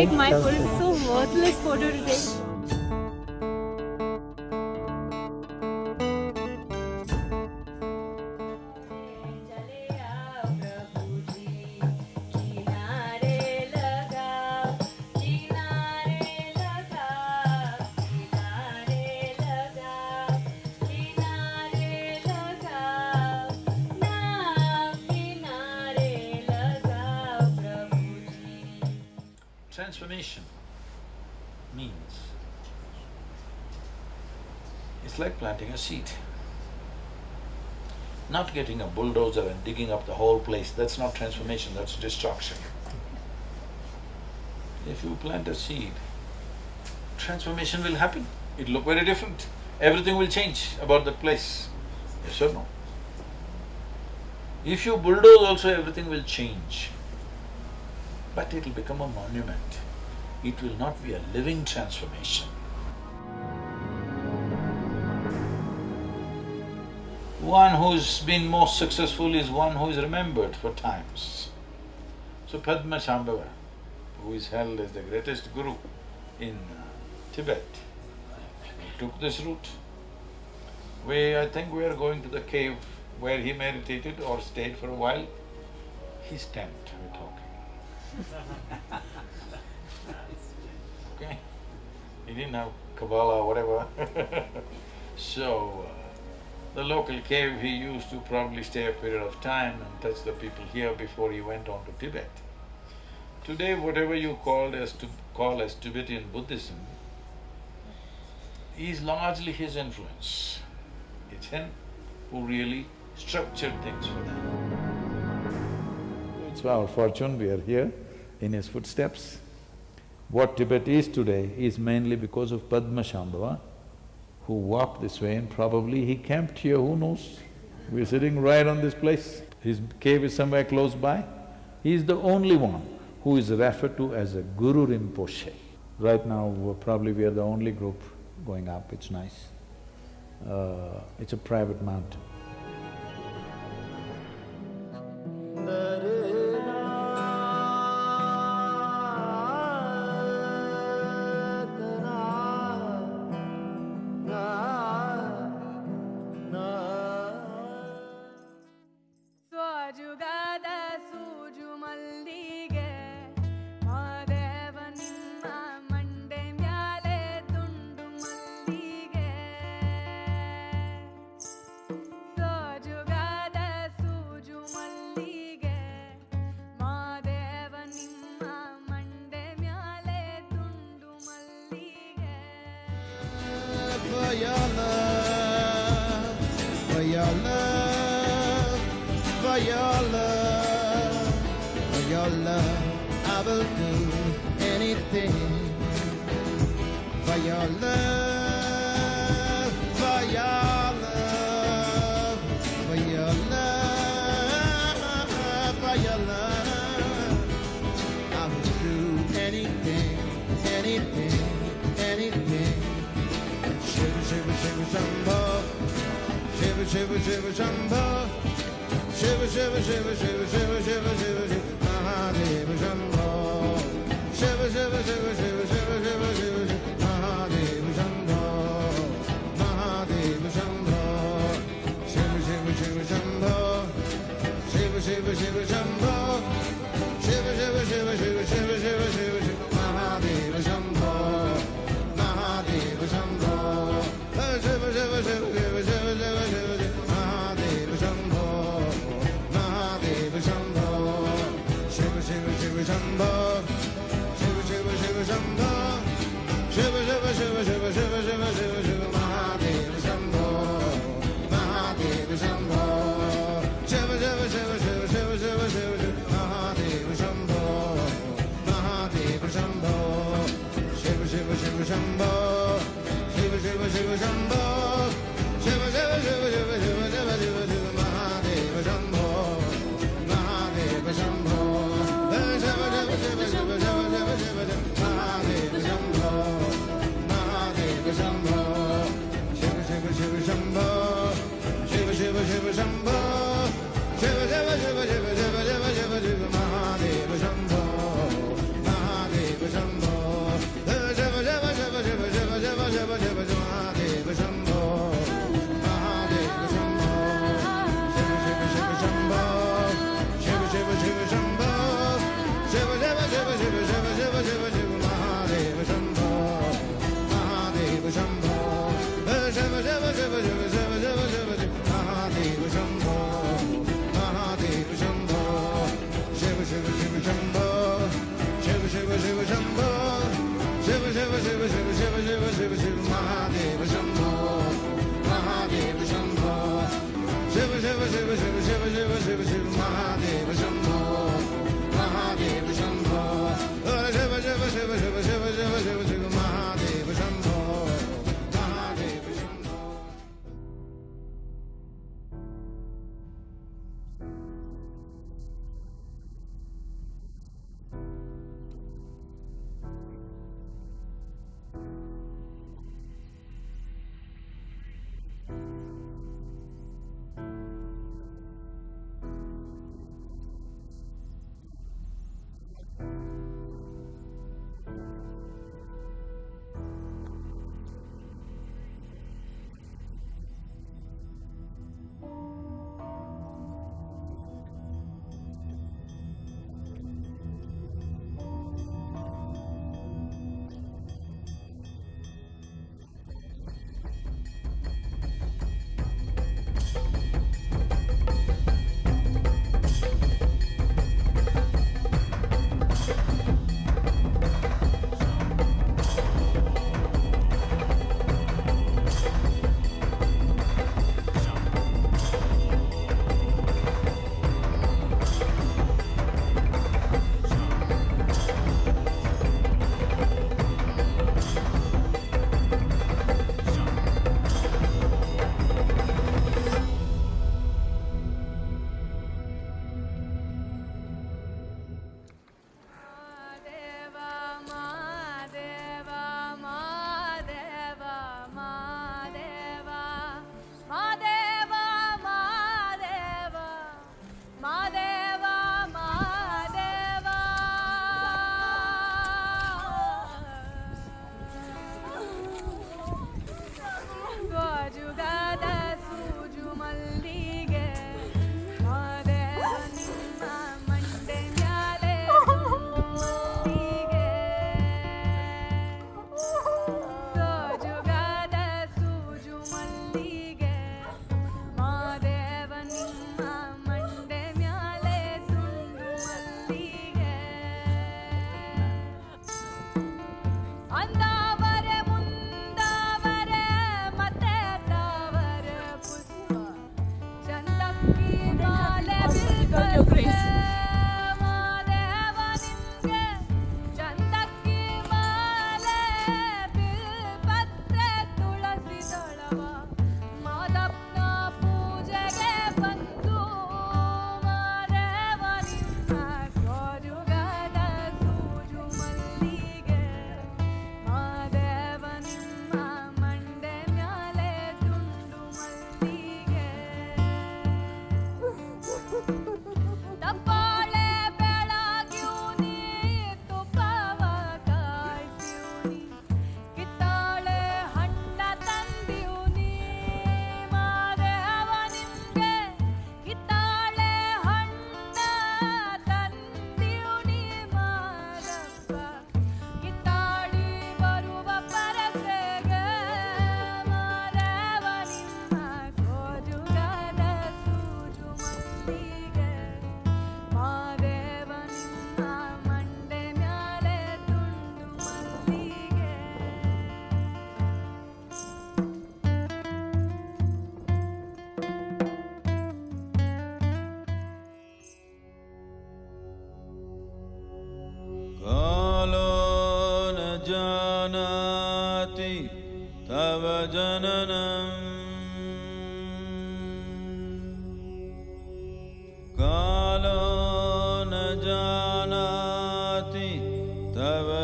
Take my photo? It's so worthless photo to take. Transformation means it's like planting a seed. Not getting a bulldozer and digging up the whole place, that's not transformation, that's destruction. If you plant a seed, transformation will happen. It'll look very different. Everything will change about that place. Yes or no? If you bulldoze also, everything will change. But it'll become a monument. It will not be a living transformation. One who's been most successful is one who is remembered for times. So Padmasambhava, who is held as the greatest guru in uh, Tibet, took this route. We… I think we are going to the cave where he meditated or stayed for a while. His tent, we're talking. Okay? He didn't have Kabbalah, or whatever So, uh, the local cave, he used to probably stay a period of time and touch the people here before he went on to Tibet. Today, whatever you as to call as Tibetan Buddhism is largely his influence. It's him who really structured things for them. It's our fortune we are here in his footsteps. What Tibet is today is mainly because of Padmasambhava, who walked this way and probably he camped here, who knows? We're sitting right on this place. His cave is somewhere close by. He is the only one who is referred to as a Guru Rinpoche. Right now, probably we are the only group going up, it's nice. Uh, it's a private mountain. Your love, for your love, I will do anything. For your love, for your love, for your love, for your love, I will do anything, anything, anything. Shiva Shiva Shiva Shambho Shiva Shiva Shiva Shambho Shiva Shiva Shiva Shiva Shiva Shiva Shiva Shiva Mahadeva Shambho Shiva Shiva Shiva Shiva Shiva Shiva Shiva Shiva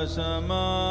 Sama